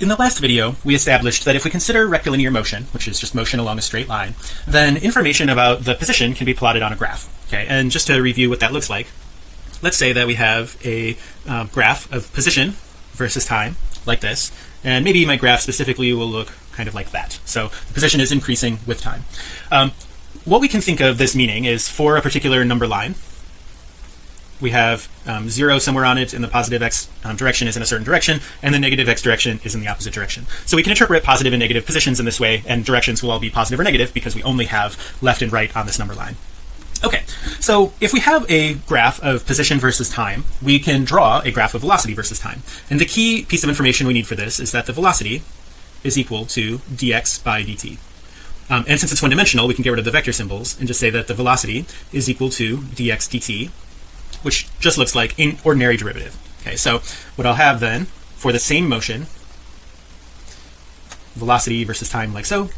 In the last video, we established that if we consider rectilinear motion, which is just motion along a straight line, then information about the position can be plotted on a graph. Okay, and just to review what that looks like, let's say that we have a uh, graph of position versus time like this, and maybe my graph specifically will look kind of like that. So the position is increasing with time. Um, what we can think of this meaning is for a particular number line, we have um, zero somewhere on it and the positive x um, direction is in a certain direction and the negative x direction is in the opposite direction. So we can interpret positive and negative positions in this way and directions will all be positive or negative because we only have left and right on this number line. Okay so if we have a graph of position versus time we can draw a graph of velocity versus time. And the key piece of information we need for this is that the velocity is equal to dx by dt. Um, and since it's one-dimensional we can get rid of the vector symbols and just say that the velocity is equal to dx dt which just looks like an ordinary derivative. Okay so what I'll have then for the same motion velocity versus time like so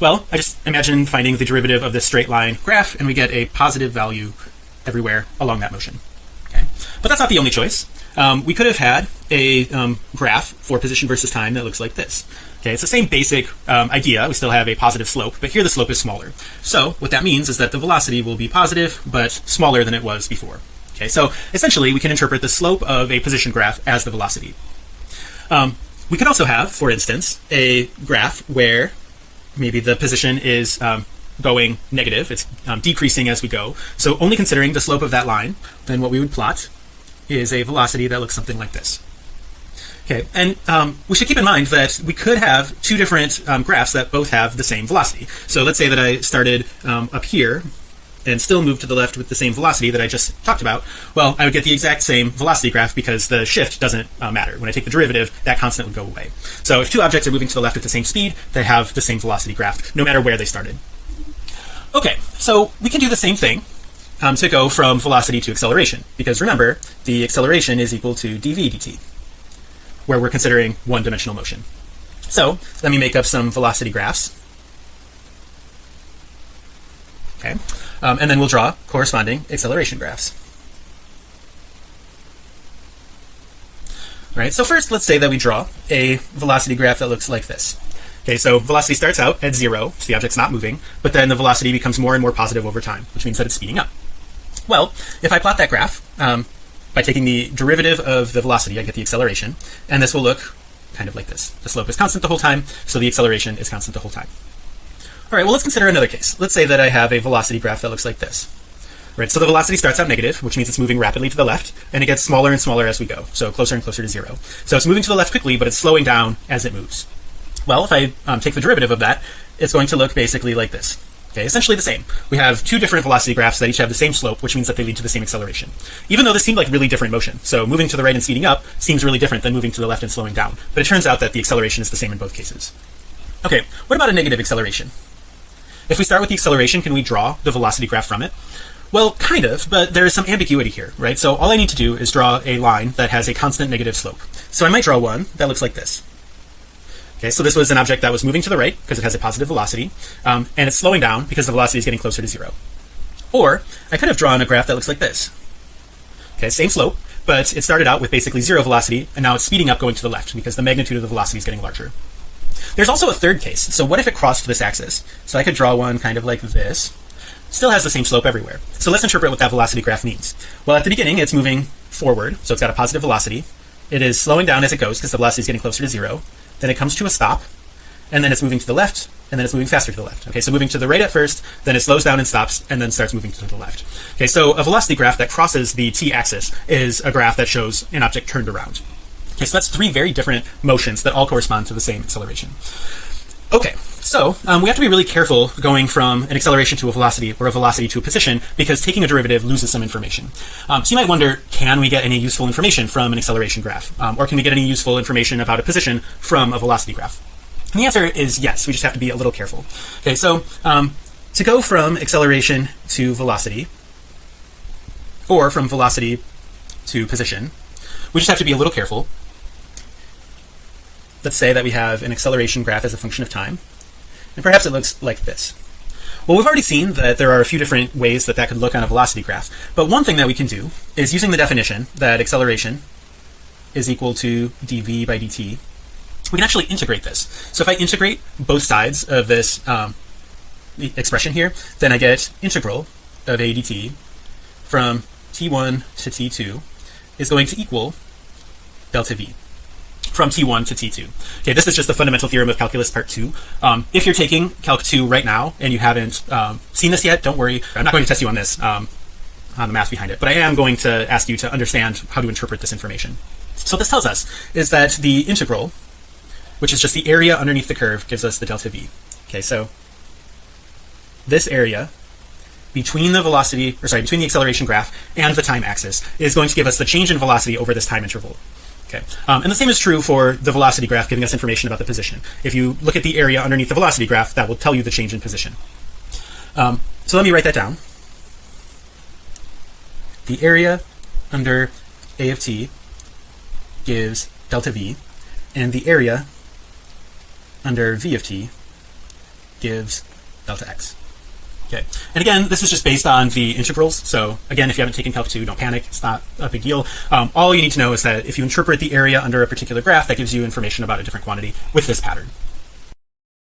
well I just imagine finding the derivative of this straight line graph and we get a positive value everywhere along that motion. Okay but that's not the only choice. Um, we could have had a um, graph for position versus time that looks like this. Okay it's the same basic um, idea. We still have a positive slope but here the slope is smaller. So what that means is that the velocity will be positive but smaller than it was before okay so essentially we can interpret the slope of a position graph as the velocity. Um, we can also have for instance a graph where maybe the position is um, going negative it's um, decreasing as we go. So only considering the slope of that line then what we would plot is a velocity that looks something like this. Okay and um, we should keep in mind that we could have two different um, graphs that both have the same velocity. So let's say that I started um, up here and still move to the left with the same velocity that I just talked about well I would get the exact same velocity graph because the shift doesn't uh, matter. When I take the derivative that constant would go away. So if two objects are moving to the left at the same speed they have the same velocity graph no matter where they started. Okay so we can do the same thing um, to go from velocity to acceleration because remember the acceleration is equal to dv dt where we're considering one-dimensional motion. So let me make up some velocity graphs. Okay um, and then we'll draw corresponding acceleration graphs. All right so first let's say that we draw a velocity graph that looks like this. Okay so velocity starts out at zero so the object's not moving but then the velocity becomes more and more positive over time which means that it's speeding up. Well if I plot that graph um, by taking the derivative of the velocity I get the acceleration and this will look kind of like this. The slope is constant the whole time so the acceleration is constant the whole time all right well let's consider another case. Let's say that I have a velocity graph that looks like this. Right so the velocity starts out negative which means it's moving rapidly to the left and it gets smaller and smaller as we go so closer and closer to zero. So it's moving to the left quickly but it's slowing down as it moves. Well if I um, take the derivative of that it's going to look basically like this. Okay essentially the same. We have two different velocity graphs that each have the same slope which means that they lead to the same acceleration. Even though this seemed like really different motion so moving to the right and speeding up seems really different than moving to the left and slowing down but it turns out that the acceleration is the same in both cases. Okay what about a negative acceleration if we start with the acceleration can we draw the velocity graph from it? Well kind of but there is some ambiguity here right? So all I need to do is draw a line that has a constant negative slope. So I might draw one that looks like this. Okay so this was an object that was moving to the right because it has a positive velocity um, and it's slowing down because the velocity is getting closer to zero. Or I could have drawn a graph that looks like this. Okay same slope but it started out with basically zero velocity and now it's speeding up going to the left because the magnitude of the velocity is getting larger there's also a third case. So what if it crossed this axis? So I could draw one kind of like this. Still has the same slope everywhere. So let's interpret what that velocity graph means. Well at the beginning it's moving forward so it's got a positive velocity. It is slowing down as it goes because the velocity is getting closer to zero. Then it comes to a stop and then it's moving to the left and then it's moving faster to the left. Okay so moving to the right at first then it slows down and stops and then starts moving to the left. Okay so a velocity graph that crosses the t-axis is a graph that shows an object turned around okay so that's three very different motions that all correspond to the same acceleration. Okay so um, we have to be really careful going from an acceleration to a velocity or a velocity to a position because taking a derivative loses some information. Um, so you might wonder can we get any useful information from an acceleration graph? Um, or can we get any useful information about a position from a velocity graph? And the answer is yes we just have to be a little careful. Okay so um, to go from acceleration to velocity or from velocity to position we just have to be a little careful let's say that we have an acceleration graph as a function of time and perhaps it looks like this. Well we've already seen that there are a few different ways that that could look on a velocity graph but one thing that we can do is using the definition that acceleration is equal to dv by dt we can actually integrate this. So if I integrate both sides of this um, expression here then I get integral of a dt from t1 to t2 is going to equal delta v from t1 to t2 okay this is just the fundamental theorem of calculus part 2 um, if you're taking calc 2 right now and you haven't um, seen this yet don't worry. I'm not going to test you on this um, on the math behind it but I am going to ask you to understand how to interpret this information. So this tells us is that the integral which is just the area underneath the curve gives us the delta v. Okay so this area between the velocity or sorry between the acceleration graph and the time axis is going to give us the change in velocity over this time interval okay. Um, and the same is true for the velocity graph giving us information about the position. If you look at the area underneath the velocity graph that will tell you the change in position. Um, so let me write that down. The area under a of t gives delta v and the area under v of t gives delta x okay. And again this is just based on the integrals. So again if you haven't taken calc 2 don't panic. It's not a big deal. Um, all you need to know is that if you interpret the area under a particular graph that gives you information about a different quantity with this pattern